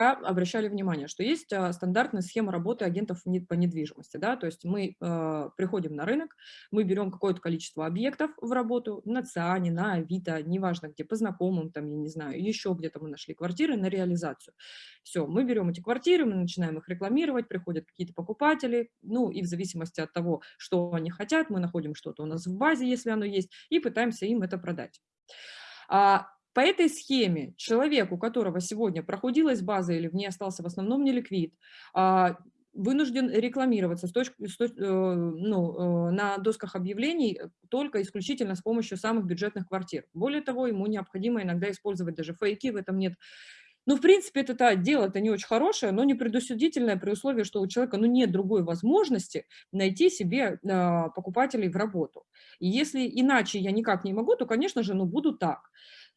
обращали внимание, что есть а, стандартная схема работы агентов по недвижимости. Да? То есть мы э, приходим на рынок, мы берем какое-то количество объектов в работу на ЦИАНе, на Авито, неважно где, по знакомым, там, я не знаю, еще где-то мы нашли квартиры на реализацию. Все, мы берем эти квартиры, мы начинаем их рекламировать, приходят какие-то покупатели, ну и в зависимости от того, что они хотят, мы находим что-то у нас в базе, если оно есть, и пытаемся им это продать. По этой схеме человек, у которого сегодня проходилась база или в ней остался в основном неликвид, а, вынужден рекламироваться с точки, с точ, э, ну, э, на досках объявлений только исключительно с помощью самых бюджетных квартир. Более того, ему необходимо иногда использовать даже фейки, в этом нет ну, в принципе, это дело-то не очень хорошее, но не предусудительное при условии, что у человека ну, нет другой возможности найти себе э, покупателей в работу. И если иначе я никак не могу, то, конечно же, ну, буду так.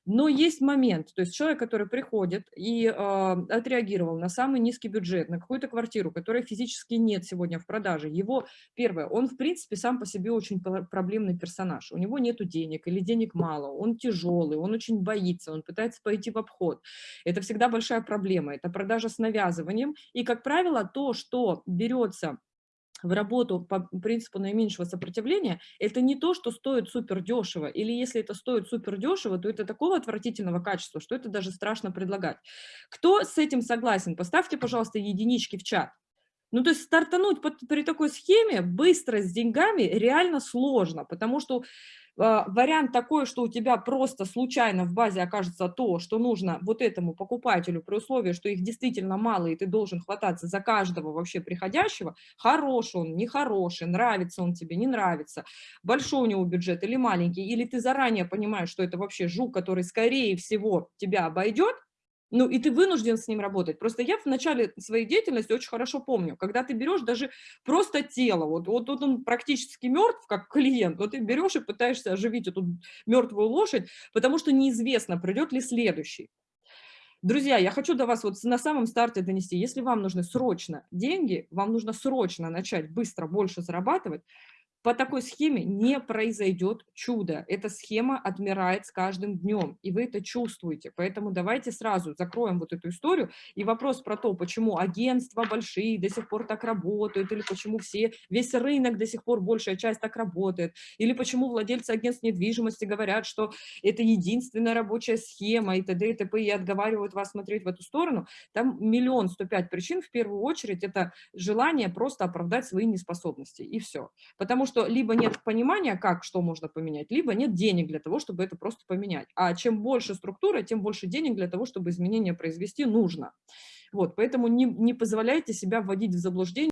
Но есть момент, то есть человек, который приходит и э, отреагировал на самый низкий бюджет, на какую-то квартиру, которой физически нет сегодня в продаже, его, первое, он в принципе сам по себе очень проблемный персонаж, у него нет денег или денег мало, он тяжелый, он очень боится, он пытается пойти в обход. Это всегда большая проблема, это продажа с навязыванием, и, как правило, то, что берется в работу по принципу наименьшего сопротивления, это не то, что стоит супер дешево, или если это стоит супер дешево, то это такого отвратительного качества, что это даже страшно предлагать. Кто с этим согласен? Поставьте, пожалуйста, единички в чат. Ну, то есть стартануть под, при такой схеме быстро с деньгами реально сложно, потому что а, вариант такой, что у тебя просто случайно в базе окажется то, что нужно вот этому покупателю при условии, что их действительно мало, и ты должен хвататься за каждого вообще приходящего, хороший он, нехороший, нравится он тебе, не нравится, большой у него бюджет или маленький, или ты заранее понимаешь, что это вообще жук, который скорее всего тебя обойдет, ну, и ты вынужден с ним работать. Просто я в начале своей деятельности очень хорошо помню, когда ты берешь даже просто тело, вот, вот, вот он практически мертв, как клиент, вот ты берешь и пытаешься оживить эту мертвую лошадь, потому что неизвестно, придет ли следующий. Друзья, я хочу до вас вот на самом старте донести, если вам нужны срочно деньги, вам нужно срочно начать быстро больше зарабатывать, по такой схеме не произойдет чудо. Эта схема отмирает с каждым днем, и вы это чувствуете. Поэтому давайте сразу закроем вот эту историю. И вопрос про то, почему агентства большие до сих пор так работают, или почему все, весь рынок до сих пор, большая часть так работает, или почему владельцы агентств недвижимости говорят, что это единственная рабочая схема, и т.д. и т.п. и отговаривают вас смотреть в эту сторону. Там миллион сто пять причин. В первую очередь это желание просто оправдать свои неспособности, и все. Потому что что либо нет понимания, как, что можно поменять, либо нет денег для того, чтобы это просто поменять. А чем больше структура, тем больше денег для того, чтобы изменения произвести нужно. Вот, поэтому не, не позволяйте себя вводить в заблуждение.